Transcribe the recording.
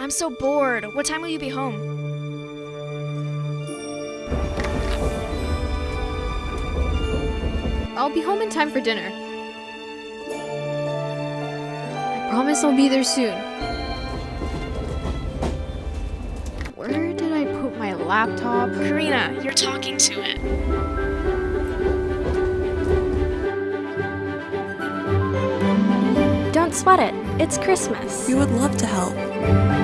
I'm so bored. What time will you be home? I'll be home in time for dinner. I promise I'll be there soon. Where did I put my laptop? Karina, you're talking to it. Don't sweat it. It's Christmas. We would love to help.